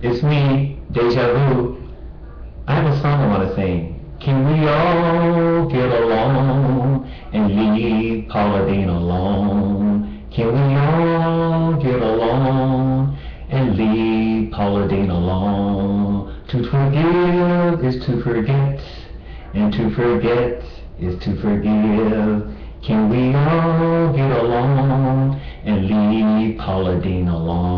It's me, Deja Vu. I have a song I want to sing. Can we all get along and leave Paula Deen alone? Can we all get along and leave Paula Deen alone? To forgive is to forget, and to forget is to forgive. Can we all get along and leave Paula Deen alone?